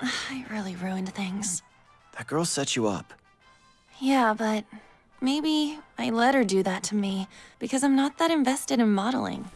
I really ruined things. That girl set you up. Yeah, but maybe I let her do that to me because I'm not that invested in modeling.